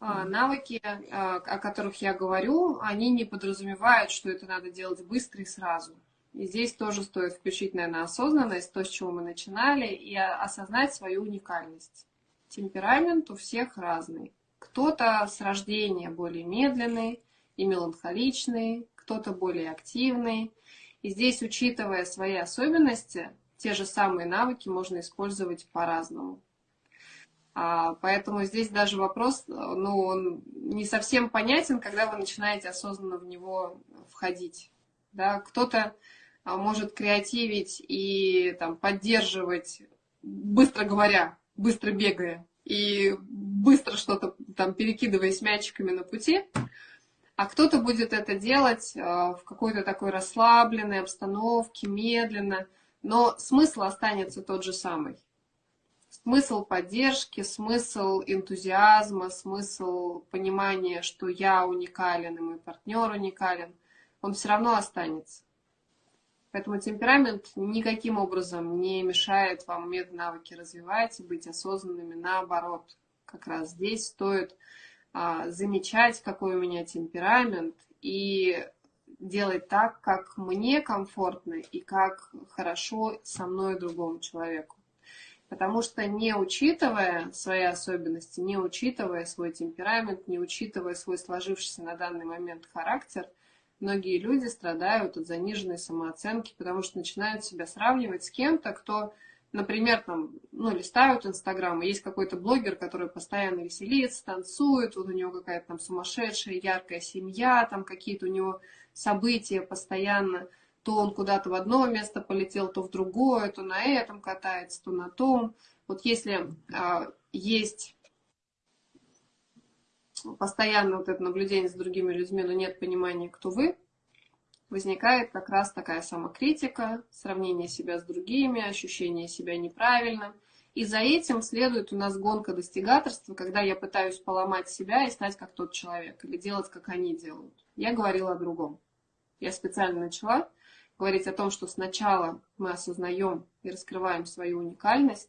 А, навыки, а, о которых я говорю, они не подразумевают, что это надо делать быстро и сразу. И здесь тоже стоит включить, наверное, осознанность, то, с чего мы начинали, и осознать свою уникальность. Темперамент у всех разный. Кто-то с рождения более медленный и меланхоличный, кто-то более активный. И здесь, учитывая свои особенности, те же самые навыки можно использовать по-разному. А, поэтому здесь даже вопрос, ну, он не совсем понятен, когда вы начинаете осознанно в него входить. Да? Кто-то а, может креативить и там, поддерживать, быстро говоря, быстро бегая, и быстро что-то там перекидываясь мячиками на пути, а кто-то будет это делать а, в какой-то такой расслабленной обстановке, медленно, но смысл останется тот же самый смысл поддержки, смысл энтузиазма, смысл понимания, что я уникален и мой партнер уникален, он все равно останется. Поэтому темперамент никаким образом не мешает вам уметь навыки развивать и быть осознанными. Наоборот, как раз здесь стоит а, замечать, какой у меня темперамент, и делать так, как мне комфортно и как хорошо со мной другому человеку. Потому что не учитывая свои особенности, не учитывая свой темперамент, не учитывая свой сложившийся на данный момент характер, многие люди страдают от заниженной самооценки, потому что начинают себя сравнивать с кем-то, кто, например, там, ну, листают Инстаграм, и есть какой-то блогер, который постоянно веселится, танцует, вот у него какая-то там сумасшедшая, яркая семья, там какие-то у него события постоянно – то он куда-то в одно место полетел, то в другое, то на этом катается, то на том. Вот если а, есть постоянно вот это наблюдение за другими людьми, но нет понимания, кто вы, возникает как раз такая самокритика, сравнение себя с другими, ощущение себя неправильным. И за этим следует у нас гонка достигаторства, когда я пытаюсь поломать себя и стать как тот человек, или делать, как они делают. Я говорила о другом. Я специально начала говорить о том, что сначала мы осознаем и раскрываем свою уникальность,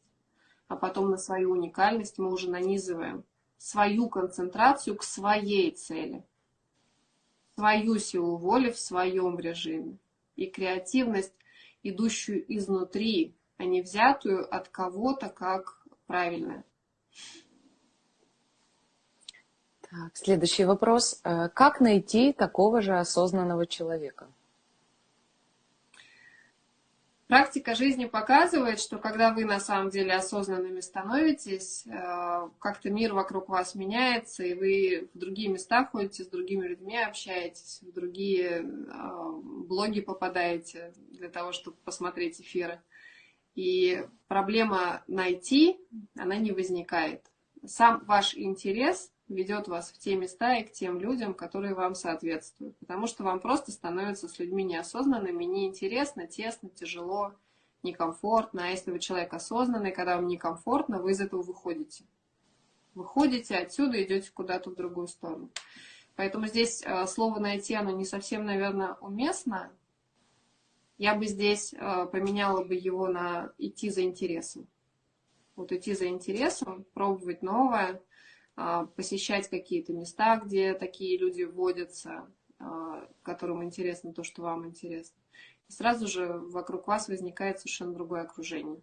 а потом на свою уникальность мы уже нанизываем свою концентрацию к своей цели, свою силу воли в своем режиме и креативность, идущую изнутри, а не взятую от кого-то как правильная. Так, следующий вопрос. Э, как найти такого же осознанного человека? Практика жизни показывает, что когда вы на самом деле осознанными становитесь, э, как-то мир вокруг вас меняется, и вы в другие места ходите, с другими людьми общаетесь, в другие э, блоги попадаете для того, чтобы посмотреть эфиры. И проблема найти, она не возникает. Сам ваш интерес ведет вас в те места и к тем людям, которые вам соответствуют. Потому что вам просто становится с людьми неосознанными, неинтересно, тесно, тяжело, некомфортно. А если вы человек осознанный, когда вам некомфортно, вы из этого выходите. Выходите отсюда, идете куда-то в другую сторону. Поэтому здесь э, слово «найти» оно не совсем, наверное, уместно. Я бы здесь э, поменяла бы его на «идти за интересом». Вот идти за интересом, пробовать новое – посещать какие-то места, где такие люди вводятся, а, которым интересно то, что вам интересно. И сразу же вокруг вас возникает совершенно другое окружение.